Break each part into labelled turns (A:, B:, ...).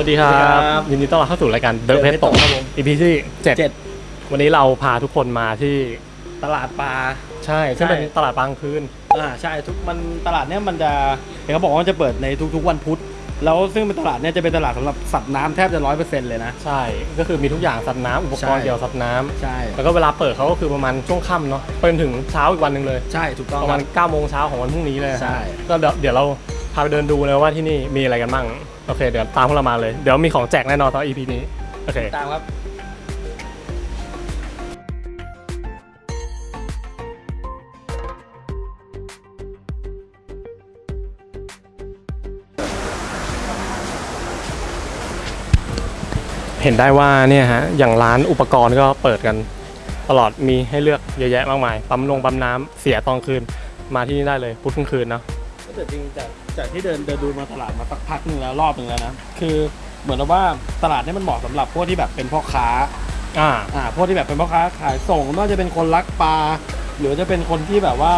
A: วัสดีครั
B: สวัสดีครับบ
A: ยินดีต้อนรับเข้าสู่รายการเดอะเพ
B: The
A: ช
B: Pet
A: ตก
B: Talk ครับผม
A: EP ที่เจ็ด
B: เจ็ด
A: วันนี้เราพาทุกคนมาที่
B: ตลาดปลา
A: ใช่ซึ่ง
B: ใช่
A: เป็นตลาดบางคืน
B: อ่าใช่ทุกมันตลาดเนี้ยมันจะเห็นเขาบอกว่ามันจะเปิดในทุกๆวันพุธแล้วซึ่งเป็นตลาดเนี้ยจะเป็นตลาดสำหรับสัตว์น้ำแทบจะร้อยเปอร์เซ็นต์เลยนะ
A: ใช่ ก็คือมีทุกอย่างสัตว์น้ำอุปกรณ์
B: ใช่
A: เกี่ยวกับสัตว์น้
B: ใช่ำ
A: แล้วก็เวลาเปิดเขาก็คือประมาณช่วงค่ำเนาะไปจนถึงเช้าอีกวันหนึ่งเลย
B: ใช่ถูกต้อง
A: ประมาณ
B: คบ
A: 9โมงเช้าของวันพรุ่งนี้เลยนะ
B: ใช่
A: ก็เดี๋ยวเดี๋ยวเราพาไปเดินดูเลยว่าที่นี่มีอะไรกันบ้าง โอเคเดี๋ยวตามพวกเรามาเลย เดี๋ยวมีของแจกแน่นอนตอน EP นี้ โอเค
B: ตามครับ
A: เห็นได้ว่าเนี่ยฮะ อย่างร้านอุปกรณ์ก็เปิดกัน ตลอดมีให้เลือกเยอะแยะมากมาย ปั๊มลงปั๊มน้ำเสียตอนคืน มาที่นี่ได้เลยพุธกลางคืนเนาะ
B: แต่จริงจากจากที่เดินเดินดูมาตลาดมาสักพักหนึงแล้วรอบหนึ่งแล้วนะคือเหมือนกับว่าตลาดเนี้มันเหมาะสำหรับพวกที่แบบเป็นพ่อค้า
A: อ่า
B: อ่าพวกที่แบบเป็นพ่อค้าขายส่งไม่ว่าจะเป็นคนรักปลาหรือว่าจะเป็นคนที่แบบว่า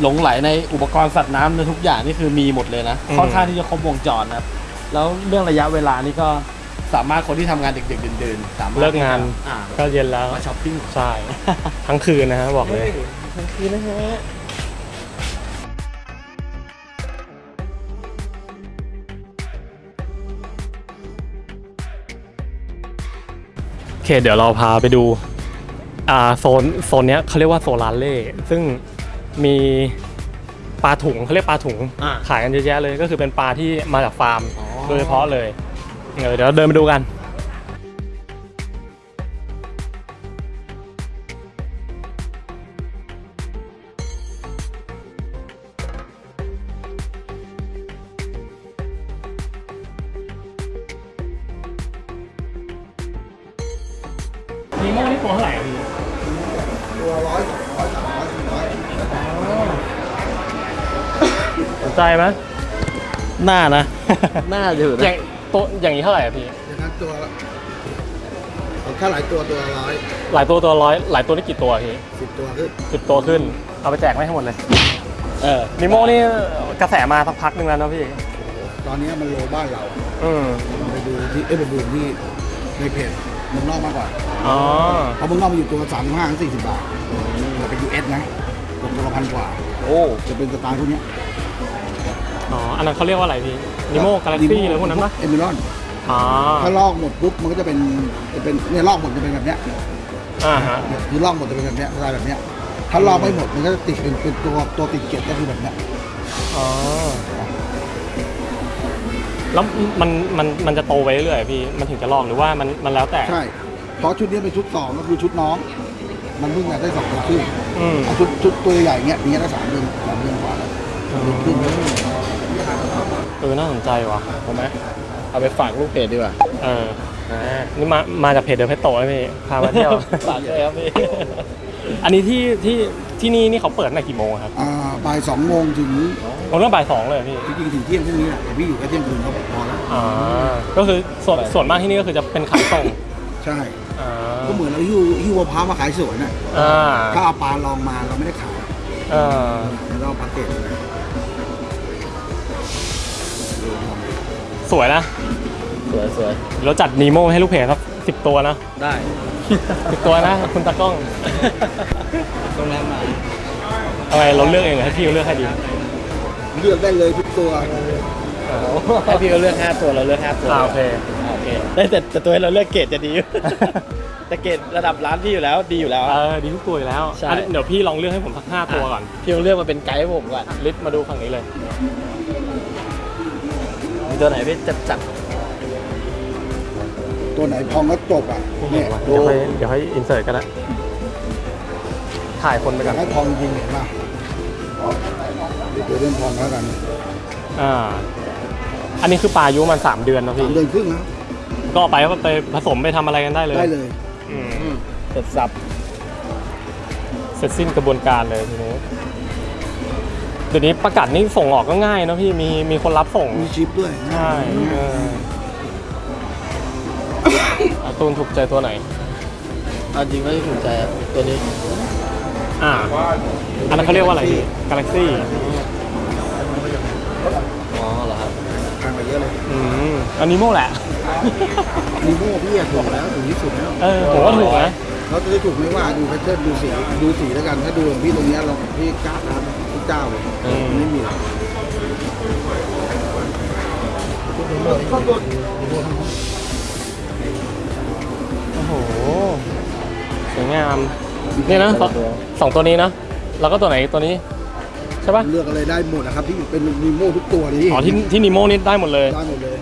B: หลงไหลในอุปกรณ์สัตว์น้ำในทุกอย่างนี่คือมีหมดเลยนะ
A: อืม
B: ค่อนข้างที่จะครบวงจรนะครับแล้วเรื่องระยะเวลานี่ก็สามารถคนที่ทำงานดึกๆดื่นๆสามารถ
A: เลิกงาน
B: อ่า
A: ก็เย็นแล้ว
B: มาช้อปปิ้ง
A: ใช่ ทั้งคืนนะฮะบอกเลย
B: ทั้งคืนนะฮะ
A: เคเดี๋ยวเราพาไปดูอ่าโซนโซนเนี้ยเขาเรียกว่าโซลานเล่ซึ่งมีปลาถุงเขาเรียกปลาถุง
B: อ่า
A: ขายกันเยอะแยะเลย ก็คือเป็นปลาที่มาจากฟาร์ม
B: อ๋อ
A: โดยเฉพาะเลยเออเดี๋ยวเราเดินไปดูกัน นีโม่นี่ตัวเท่าไหร่พี่
C: ตัวร้อยสองร้อยสามร้อยสี่ร้อย
A: สนใจไหม
B: หน้านะ หน้าอยู่นะ
A: ย่างตัวอย่างนี้เท่าไหร่อะพี่
C: อย่างนั้นตัวละเอาถ้าหลายตัวตัวละร้อย
A: หลายตัวตัวร้อยหลายตัวนี่กี่ตัวพี่
C: สิบตัวขึ้น
A: สิบตัวขึ้น เอาไปแจกไม่ให้หมดเลย
B: เออ
A: นิโม่นี่กระแสมาสักพักหนึ่งแล้วนะพี่
C: ตอนนี้มันโลบ้านเรา
A: อืม
C: ไปดูที่เอ้ยไปดูที่ในเพจเมืองนอกมากกว่า
A: อ๋อ
C: เพราะเมืองนอกมันอยู่ตัวสามห้าถึงสี่สิบบาทแต่เป็นยูเอสนะตกตัวละพันกว่า
B: โอ้
C: จะเป็นสไตล์พวกเนี้ย
A: อ๋อ อันนั้นเขาเรียกว่าอะไรพี่นิโม่กาแล็กซี่อะไรพวกนั้นปะ
C: เอมิรอน
A: อ๋อ
C: ถ้าลอกหมดปุ๊บมันก็จะเป็นจะเป็นเนี่ยลอกหมดจะเป็นแบบเนี้ย
A: อ่าฮะ
C: เนี่ยคือลอกหมดจะเป็นแบบเนี้ยสไตล์แบบเนี้ยถ้าลอกไม่หมดมันก็จะติดเป็นเป็นตัวตัวติดเกล็ดก็คือแบบเนี้ย
A: อ๋อแล้วมันมันมันจะโตไปเรื่อยๆพี่ มันถึงจะลอกหรือว่ามันมันแล้วแต่
C: ใช่ เพราะชุดนี้เป็นชุดสองก็คือชุดน้อง มันเพิ่งได้สองตัวครึ่ง
A: อืม
C: เอาชุดชุดตัวใหญ่เงี้ยมีได้สามเดือนสามเดือนกว่าแล้วเดือนครึ่ง
A: เออ น่าสนใจว่ะ
B: ทำไหมเอาไปฝากลูกเพจดีกว่า
A: เออ นี่มา มาจากเพจเดอะเพชโตเลยพี่ พามาเที่ยว
B: ฝากเลยครับพี่
A: อันนี้ที่ที่ที่นี่นี่เขาเปิดตั้งแต่กี่โมงอะครับ
C: อ่าบ่ายสองโมงถึง
A: ผมเริ่มบ่ายสองเลยเหรอพี่
C: จริงๆถึงเที่ยงพรุ่งนี้แหละแต่พี่อยู่แค่เที่ยงคืนก็พอแล้ว
A: อ่า ก็คือส่วนส่วนมากที่นี่ก็คือจะเป็นขายส่ง
C: ใช่
A: อ่า
C: ก็เหมือนเราหิ้วหิ้วมะพร้าวมาขายสวนน่ะ
A: อ่า
C: ถ้าเอาปลาลองมาเราไม่ได้ขาย
A: เออ
C: เราเอาปลาเกตเลย
A: สวยนะ
B: สวยสวย
A: เดี๋ยวเราจัดนีโมให้ลูกเพจครับสิบตัวนะ
B: ได้
A: สิบตัวนะ คุณตากล้อง
B: โรงแรมมา
A: อะไรเราเลือกเองเหรอให้พี่เขาเลือกให้ดี
C: เลือกได้เลยทุกตัว
B: ให้พี่ก็เลือกห้าตัวเราเลือกห้าตัว
A: อ่าโอเค
B: โอเคได้แต่แต่ตัวให้เราเลือกเกรดจะดีแต่เกรดระดับร้านพี่อยู่แล้วดีอยู่แล้ว
A: เออดีทุกตัวอยู่แล้ว
B: ใช่
A: อันเดี๋ยวพี่ลองเลือกให้ผมสักห้าตัวก่อน
B: พี่ต้องเลือกมาเป็นไกด์ให้ผมก่อน
A: ลิสต์มาดูฝั่งนี้เลย
B: มีตัวไหนพี่จัดจัด
C: ตัวไหนพองก็จบอะเนี่ย
A: เดี๋ยวให้เดี๋ยวให้อินเสิร์ตก็ได้ถ่ายคนไปก่อน
C: ให้พองจริงเห็นป่ะเดี๋ยวเรื่องพองแล้วกัน
A: อ่าอันนี้คือปลาอายุมันสามเดือนนะ
C: สา
A: พี่
C: มเดือนครึ่งนะ
A: ก็เอาไปก็ไปผสมไปทำอะไรกันได้เลย
C: ได้เลย
A: อืม
B: เสร็จสับ
A: เสร็จสิ้นกระบวนการเลยทีนี้เดี๋ยวนี้ประกาศนี่ส่งออกก็ง่ายเนอะพี่มีมีคนรับส่ง
C: มีชิปด้วย
A: ใช่เอออาตูนถูกใจตัวไหน
B: เอาจริงไม่ถูกใจอะตัวนี้
A: อ่า อันนั้นเขาเรียกว่าอะไรพี่กาแล็กซี่
B: อ๋อเหรอครับ
C: ทางไปเยอะเลย
A: อืมอันนี้โม่แหละ
C: อนีโม่พี่อะถูกแล้วถูกที่สุดแล้ว
A: เออผมว่าถูกนะ
C: เราจะได้ถูกไม่ว่าดูแพทเทิร์นดูสีดูสีแล้วกัน ถ้าดูของพี่ตรงเนี้ยเราพี่กล้าทำพี่เจ้าเลย
A: อืม
C: ไม่มีหรอก
A: โอ้โหสวยงามนี่นะสองสองตัวนี้นะแล้วก็ตัวไหนตัวนี้ใช่ปะ
C: เลือกอะไรได้หมดนะครับที่เป็นนีโม่ทุกตัวเลย
A: อ๋อที่ที่นิโมนี่ได้หมดเลย
C: ได้หมดเลย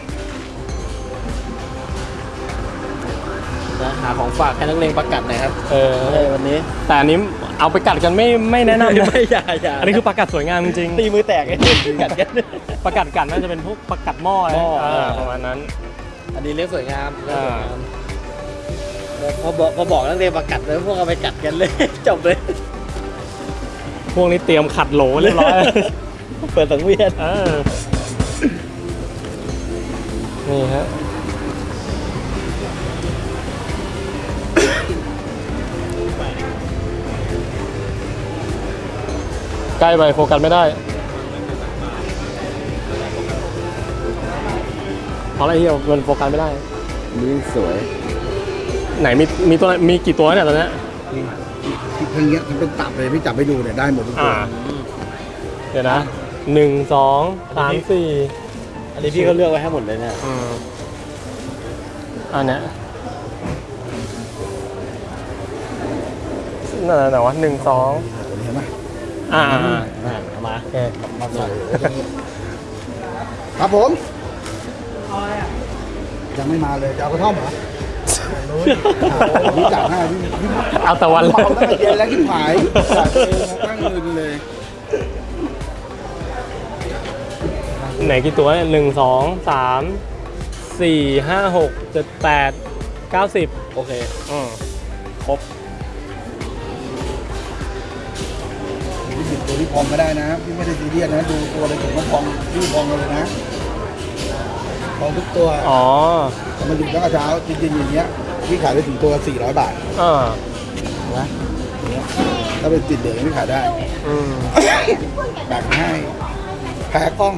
C: า
B: ของฝากให้นักเลงประกัดหน่อยครับ
A: เออ
B: เออวันนี้
A: แต่อันนี้เอาไปกัดกันไม่ไม่แนะนำนะ
B: ไม่อย่าอย่า
A: อันนี้คือปลากัดสวยงามจริง
B: ตีมือแตกไอ้กัดกัน
A: ๆปลากัดกัดน่าจะเป็นพวกปลากัดหม้อ
B: หม้อ
A: เออ
B: เออ
A: ประมาณนั้น
B: อันนี้เลี้ยงสวยงาม
A: อ่า
B: พอบอกพอบอกนักเลงประกัดแล้วพวกเอาไปกัดกันเลย จบเลย
A: พวกนี้เตรียมขัดโหลเรียบร้อย
B: เปิดสังเวียน
A: เออนี่ฮะ ใกล้ไปโฟกัสไม่ได้เพราะอะไรเฮียมันโฟกัสไม่ได้
B: นี่สวย
A: ไหนมีมีตัวไหนมีกี่ตัวเนี่ยตอนเนี้ย
C: ที่เพิ่งเนี้ยมันเป็นตับเลยพี่จับไปดูเนี่ยได้หมดทุกตัว
A: อ่าเดี๋ยวนะหนึ่งสองสามสี่
B: อันนี้พี่ก็เลือกไว้ให้หมดเลยเนี่ย
A: อืมอันเนี้ยนั่นไหนวะหนึ่งสอง
C: เห็นไหม
A: อ่า
B: อ่าเอามา
A: โอเค
C: มาใส่ครับผมยังไม่มาเลยจะเอากระท่อมเหรอพี่จับให้พี่พี่
A: เอาต่วัน
C: เมาตั้งเย็นแล้วที่หายจับเองนะตั้งมือเลย
A: ไหนกี่ตัวเนี่ยหนึ่งสองสามสี่ห้าหกเจ็ดแปดเก้าสิบ
B: โอเค
A: อืม
B: ครบ
C: พี่หยิบตัวที่พองก็ได้นะพี่ไม่ได้ซีเรียสนะดูตัวอะไรผมก็พองพี่พองเลยนะพองทุกตัว
A: อ๋อ
C: มาอยู่ตั้งแต่เช้าจริงๆอย่างเงี้ยพี่ขายไปถึงตัว400บาท
A: อ่า
C: นะอย่างเงี้ยถ้าเป็นติดเหลืองไม่ขายได้
A: อืม
C: แบ่งให้แพ้กล้อง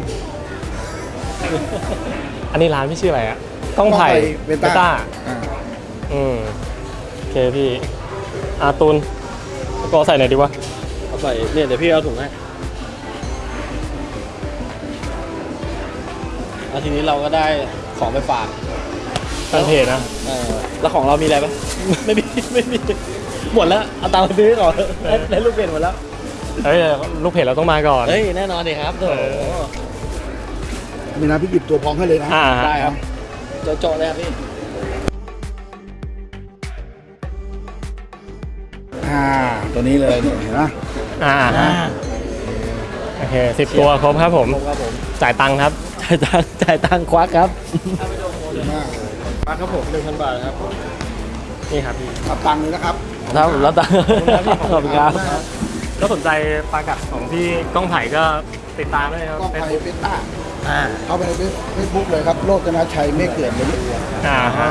A: อันนี้ร้านพี่ชื่ออะไรอะกล้องไผ่
C: เบต้าอ่า
A: อืมโอเคพี่อาตูนก็ใส่ไหนอยดีวะ
B: เอา ใส่เนี่ยเดี๋ยวพี่เอาถุงให้แล้วทีนี้เราก็ได้ของไปฝาก
A: แฟนเพจนะ
B: เออแล้วของเรามีอะไรปะไม่มีไม่มีหมดแล้วเอาตังค์ไปซื้อก่อนได้ได้ลูกเพจหมดแล้ว
A: เฮ้ยลูกเพจเราต้องมาก่อน
B: เฮ้ยแน่นอนดิครับโถ
A: เออ
C: มีนะพี่หยิบตัวพองให้เลยนะ
A: อ่า
B: ได้ครับโจะๆเลยครับพี่
C: อ่า ตัวนี้เลยเนี่ยเห็นไหม
A: อ่าโอเคสิบตัวครบครับผม
B: ผม ครับผม
A: จ่ายตังค์ครับ
B: จ่ายตังค์จ่ายตังค์ควักครับ
C: ดีมากเลย
B: ควักครับผมหนึ่งพันบาทครับ
A: นี่ครับพี่
C: ขับตังค์เลยนะครับ
B: ครับแล้วตังค์ขอบคุณครับ
A: ก็สนใจปลากัดของพี่ก้องไผ่ก็ติดตามได้ครับ
C: กล้อง
A: เฟซ
C: ไทย
A: บุ๊ก
C: เบต้า
B: อ่า
C: เข้าไปในเฟซบุ๊กเลยครับ โลกนาชัยไม่เกิดเลย
A: อ่าฮะ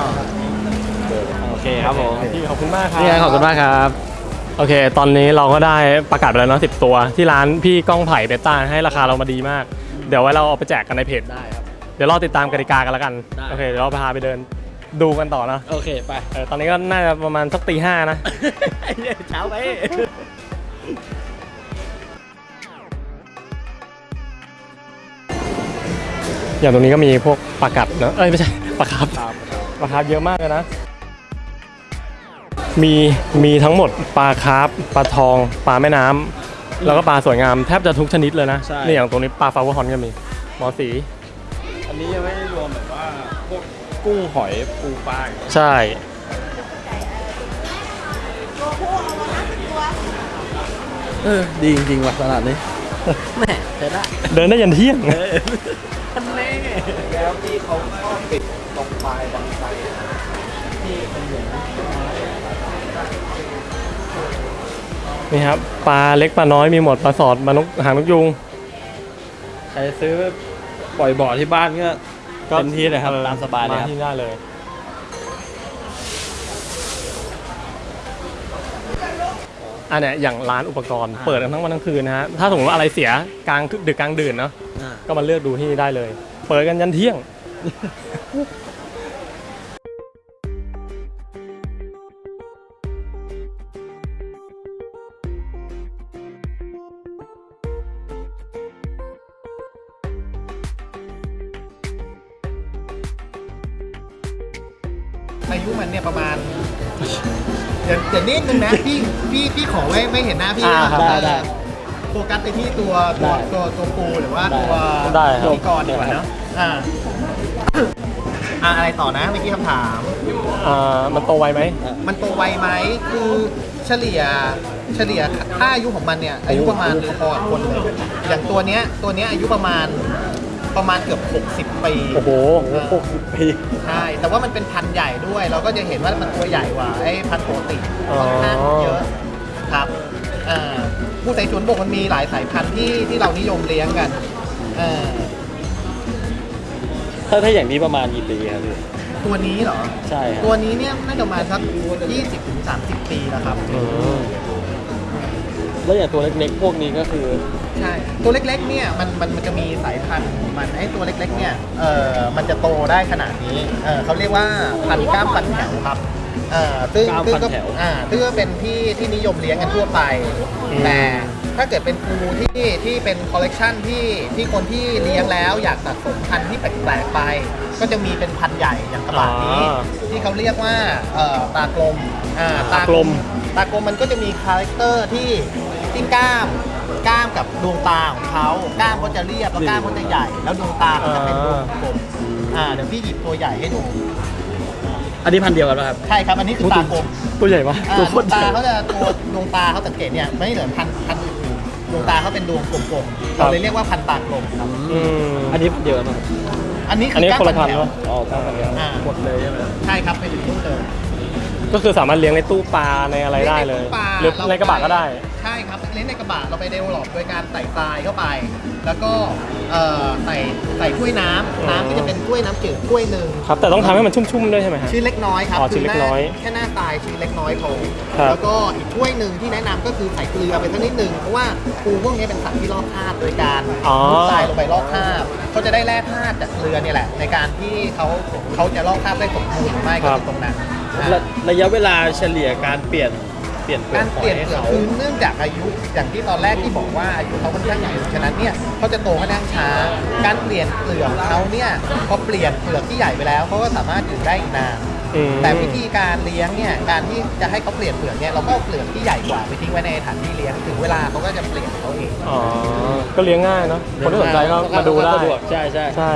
B: โอเคครับผม
A: พี่ขอบคุณมากครับ
B: นี่ไงขอบคุณมากครับ
A: โอเค ตอนนี้เราก็ได้ประกาศไปแล้วเนาะสิบตัว ที่ร้านพี่ก้องไผ่เบต้าให้ราคาเรามาดีมาก เดี๋ยวไว้เราเอาไปแจกกันในเพจ
B: ได้ครับ
A: เดี๋ยวรอติดตามกติกากันแล้วกัน
B: ได้
A: โอเค เดี๋ยวเราพาไปเดินดูกันต่อนะ
B: โอเคไป
A: เออตอนนี้ก็น่าจะประมาณสักตีห้านะ
B: เช้าไป
A: อย่างตรงนี้ก็มีพวกปลากัดเนอะเอ้ยไม่ใช่ปลาคาร์ฟปลาคาร์ฟเยอะมากเลยนะ มีมีทั้งหมดปลาคาร์ฟปลาทอง ปลาแม่น้ำแล้วก็ปลาสวยงามแทบจะทุกชนิดเลยนะ
B: ใช่
A: นี่อย่างตรงนี้ปลา flowerhorn ก็มีหมอสี
B: อันนี้ยังไม่ได้รวมแบบว่าพวกกุ้งหอยปูปลา
A: ใช่
B: เออดีจริงๆว่ะตลาดนี้ แหมใช้ได้
A: เดินได้ยันเที่ยง
B: ทันเล่แล้วที่เขาก็ปิดตรงปลายบังไฟที่เป็นเหมือน
A: นี่ครับปลาเล็กปลาน้อยมีหมดปลาสอดปลานกหางนกยุง
B: ใครซื้อปล่อยบ่อที่บ้านก็เต็มที่เลยครับ
A: ออ
B: ตามสบายเลยครับ
A: ที่ได้เลย อันเนี้ยอย่างร้านอุปกรณ์
B: อ่า
A: เปิดกันทั้งวันทั้งคืนนะฮะ ถ้าสมมติว่าอะไรเสียกลางดึกกลางดื่นเนาะ
B: อ่า
A: ก็มาเลือกดูที่นี่ได้เลย เปิดกันยันเที่ยง
D: อายุมันเนี่ยประมาณเดี๋ยวเดี๋ยวนิดนึงนะพี่พี่พี่ขอไว้ไม่เห็นหน้าพี่
A: อ่า
D: นะครับ
B: ได้ได้
D: โฟกัสไปที่ตัวตัวตัวตัวปูหรือว่าตัว
A: ได้ครับ
D: พิธีกรดีกว่าเนาะอ่าอ่าอะไรต่อนะเมื่อกี้คำถาม
A: อ่ามันโตไวไหม
D: มันโตไวไหมคือเฉลี่ยเฉลี่ยค่าอายุของมันเนี่ยอายุประมาณพอๆกับคนเลยอย่างตัวเนี้ยตัวเนี้ยอายุประมาณ ประมาณเกือบ 60 ปี
A: โอ้โห
B: หกสิบปี
D: ใช่แต่ว่ามันเป็นพันธุ์ใหญ่ด้วย เราก็จะเห็นว่ามันตัวใหญ่กว่าไอ้พันธุ์ปกติ
A: อ๋อ
D: ค่อนข้างเยอะครับอ่าผู้ใส่สวนบกมันมีหลายสายพันธุ์ที่ที่เรานิยมเลี้ยงกันเออ
B: ถ้าถ้าอย่างนี้ประมาณกี่ปีครับพี่
D: ตัวนี้เหรอ
B: ใช่ครับ
D: ตัวนี้เนี่ยน่าจะประมาณสัก20ถึง30 ปีแล้วครับ
A: อืม
B: แล้วอย่างตัวเล็กๆ พวกนี้ก็คือ
D: ใช่ ตัวเล็กๆ เนี่ยมันมันมันจะมีสายพันธุ์ของมันไอ้ตัวเล็กๆ เนี่ย เออมันจะโตได้ขนาดนี้ เออเขาเรียกว่าพันธุ์กล้ามฟันแถวครับ เออซึ่ง
B: กล้าม
D: ซึ่ง
B: ฟัน
D: ก็
B: แถว
D: อ่าซึ่งก็เป็นที่ที่นิยมเลี้ยงกันทั่วไป แต่ถ้าเกิดเป็นปูที่ที่เป็นคอลเลกชันที่ที่คนที่เลี้ยงแล้วอยากสะสมพันธุ์ที่แปลกๆ ไป ก็จะมีเป็นพันธุ์ใหญ่อย่างกระบะนี้
A: อ่า
D: ที่เขาเรียกว่าเอ่อตากลมอ่า
A: ตากลม
D: ตากลมมันก็จะมี character ที่ ที่กล้ามกล้ามกับดวงตาของเขากล้ามเขาจะเรียบแล้วกล้ามเขาจะใหญ่ แล้วดวงตาเขาจะเป็นดวงกลมอ่าเดี๋ยวพี่หยิบตัวใหญ่ให้ดู
B: อันนี้พันธุ์เดียวกันป่ะครับ
D: ใช่ครับ อันนี้คือตากลม
A: ตัวใหญ่ปะ
D: อ่า
B: ตัว
D: ด
B: โควต
D: ง
B: รใหญ่
D: ตาเขาจะตัวดวงตาเขาสังเกตเนี่ยไม่เหมือนพันพันอื่นๆดวงตาเขาเป็นดวงกลมๆเราเลยเรียกว่าพันตากลมครับ
A: อืม
B: อันนี้พันธุ์เดียวกันป่ะ
D: อันนี้
A: อั
D: คื
A: นนี้
D: อก้าม
A: คนละพัน
D: แถ
A: ธุ์
D: ว
A: ปะ
B: อ๋อเก้าพันธุ์เดียว
D: อ่า
B: หมดเลยใช่ไหม
D: ใช่ครับไปถึงนู่นเลย
A: ก็คือสามารถเลี้ยงในตู้ปลาในอะไรได้เลย
D: ในตู้ปลา
A: หรือในกระบะก็ได้
D: ใช่ครับ เลี้ยงในกระบะเราไปเดเวลลอปโดยการใส่ทรายเข้าไป แล้วก็เอ่อใส่ใส่ถ้วยน้ำน้ำก็จะเป็นถ้วยน้ำจืดถ้วยหนึ่ง
A: ครับ แต่ต้องทำให้มันชุ่มๆด้วยใช่ไหมฮะ
D: ชิ้นเล็กน้อยครับ
A: อ๋อชิ้นเล็กน้อย
D: คืหาแค่หน้าทรายชิ้นเล็กน้อยพอ
A: ครับ
D: แล้วก็อีกถ้วยหนึ่งที่แนะนำก็คือใส่เกลือไปสักนิดหนึ่งเพราะว่าปูพวกนี้เป็นสัตว์ที่ลอกคราบโดยการ
A: อ๋อ
D: มุดทรายลงไปลอกคราบเขาจะได้แร่ธาตุจากเกลือเนี่ยแหละ ในการที่เขาเขาจะลอกคราบได้สมบูรณ์หรือไม่ก็คือตรงนั้นอ่า
B: ระระยะเวลาเฉลี่ยการเปลี่ยนเปลี่ยนเปลือก
D: การ
B: หอ
D: เปลี่ยน
B: ให้
D: เปลือก
B: เขา
D: คือเนื่องจากอายุอย่างที่ตอนแรกที่บอกว่าอายุเขาค่อนข้างใหญ่ฉะนั้นเนี่ยเขาจะโตค่อนข้างช้า การเปลี่ยนเปลือกของเขาเนี่ยพอเปลี่ยนเปลือกที่ใหญ่ไปแล้วเขาก็สามารถอยู่ได้อีกนาน
A: อืม
D: แต่วิธีการเลี้ยงเนี่ยการที่จะให้เขาเปลี่ยนเปลือกเนี่ยเราก็เอาเปลือกที่ใหญ่กว่าไปทิ้งไว้ในสถานที่เลี้ยงถึงเวลาเขาก็จะเปลี่ยนเขาเอง
A: อ๋อ ก็เลี้ยงง่ายเนาะ คนที่สนใจก็มาดูได้
B: สะดวกใช่ใช่
A: ใช่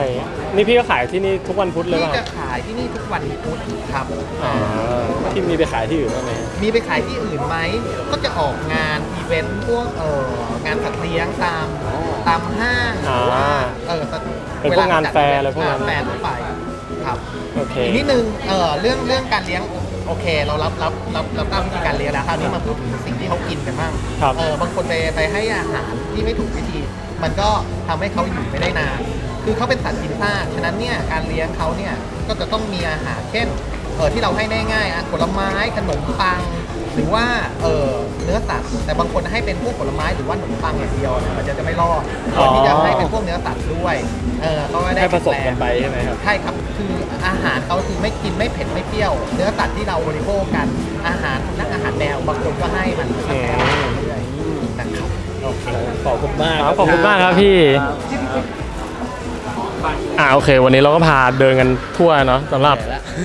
A: นี่พี่ก็ขายที่นี่ทุกวันพุธเลย
D: ที่
A: ป่ะ
D: จะขายที่นี่ทุก วันพุธครับ
A: อ๋อ
B: ที่มีไปขายที่อื่นบ้างไหม
D: มีไปขายที่อื่นไหม ก็จะออกงานอีเวนต์พวกเอองานสัตว์เลี้ยงตามตามห้างหรือว่าเออ
A: เป็นพวกงานแฟร์อะไรพวกนั้น
D: แฟร์ทั่วไปครับ
A: โอเค
D: อีกนิดนึงเออเรื่องเรื่องการเลี้ยงโอเค เรารับรับรับรับตามวิธีการเลี้ยงแล้วคราวนี้มาพูดถึงสิ่งที่เขากินกันบ้าง
A: ครับ
D: เออบางคนไปไปให้อาหารที่ไม่ถูกวิธี มันก็ทำให้เขาอยู่ไม่ได้นาน คือเขาเป็นสัตว์กินซากฉะนั้นเนี่ยการเลี้ยงเขาเนี่ยก็จะต้องมีอาหารเช่นเออที่เราให้ได้ง่ายอะผลไม้ขนมปัง หรือว่าเออเนื้อสัตว์แต่บางคนให้เป็นพวกผลไม้หรือว่าขนมปังอย่างเดียวเนี่ยมันจะจะไม่รอดควรที่จะให้เป็นพวกเนื้อสัตว์ด้วยเออเขาก็ได้
B: ให้ผสม
D: แข็
B: กั
D: ง
B: น
D: แรง
B: ไปใช่ไหมครับ
D: ใช่ครับคืออาหารเขาคือไม่กินไม่เผ็ดไม่เปรี้ยว เนื้อสัตว์ที่เราบริโภคกันอาหารนักอาหารแมวบางคนก็ให้มัน
A: อืม
D: เรื่อยๆนะครับ
B: โอเคขอบคุณมาก
A: ครับขอบคุณมากครับพี่ อ่าโอเค วันนี้เราก็พาเดินกันทั่วเนาะสำหรับ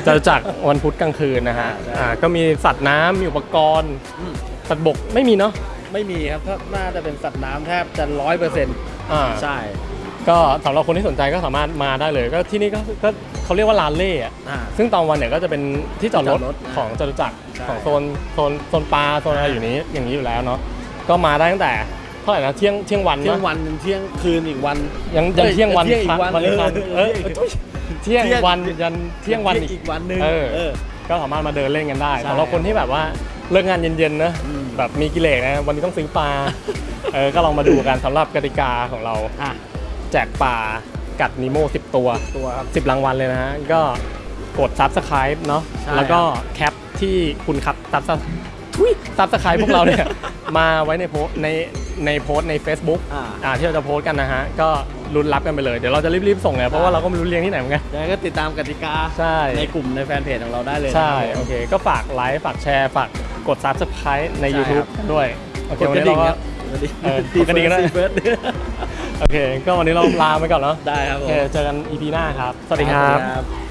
A: จตุจักรวันพุธกลางคืนนะฮะอ่าก็มีสัตว์น้ำมีอุปกรณ์
B: อืม
A: สัตว์บกไม่มีเนาะ
B: ไม่มีครับถ้าน่าจะเป็นสัตว์น้ำแทบจะร้อยเปอร์เซ็นต์
A: อ่า
B: ใช่
A: ก็สำหรับคนที่สนใจก็สามารถมาได้เลย ก็ที่นี่ก็ก็เขาเรียกว่าลานเล่อะ
B: อ่า
A: ซึ่งตอนวันเนี่ยก็จะเป็นที่จอดรถ
B: จอดรถ
A: ของจตุจักร
B: ใช่
A: ของโซนโซนโซนปลาโซนอะไรอยู่นี้อย่างนี้อยู่แล้วเนาะก็มาได้ตั้งแต่เท่าไหร่นะเที่ยงเที่ยงวัน
B: เที่ยง
A: ปะ
B: วันเที่ยงคืนอีกวัน
A: ยังยัน
B: เอ้ย
A: เที่ยงวัน
B: เที่ยงอีกวัน
A: วันอีกวัน
B: เอ
A: เอ
B: อ
A: อทุยเที่ยง
B: เที่ยง
A: วันยันเที่ยงวันอีก
B: อีกวันหนึ่ง
A: เออ
B: เออ
A: ก็สามารถมาเดินเล่นกันได้
B: ใช่
A: สำหรับคนที่แบบว่าเลิกงานเย็นๆนะ
B: อืม
A: แบบมีกิเลสนะวันนี้ต้องซื้อปลาเออก็ลองมาดูกันสำหรับกติกาของเรา
B: อะ
A: แจกปลากัดนิโม่10ตัว
B: ตัวครับ
A: 10รางวัลเลยนะฮะก็กด subscribe เนาะ
B: ใช่
A: แล้วก็แคปที่คุณครับ subscribe ทุย subscribe พวกเราเนี่ย มาไว้ในโพสต์ในในโพสต์ใน Facebook
B: อ่า
A: อ่าที่เราจะโพสต์กันนะฮะ ก็ลุ้นรับกันไปเลย เดี๋ยวเราจะรีบๆส่งเลยเพราะว่าเราก็ไม่รู้เรียงที่ไหนเหมือนกัน
B: ยังไงก็ติดตามกติกา
A: ใช่
B: ในกลุ่มในแฟนเพจของเราได้เลยนะ
A: ใช่
B: ครับ
A: โอเค ก็ฝากไลค์ ฝากแชร์ ฝากกด subscribe ใน
B: ใช่
A: YouTube
B: ครับ
A: ด้วย โอเค
B: กด
A: วัน
B: กระ
A: นี้
B: ดิ่
A: เรา
B: ง
A: ก็
B: ครับกระดิ่ง
A: เออกดกระดิ่งก็ได้
B: เฟิร์ส
A: โอเค ก็วันนี้เราลาไปก่อนเนาะ
B: ได้ครับ
A: โอ
B: ผม
A: เคเจอกัน EP หน้าครับ สวัสดีครับ
B: ครับ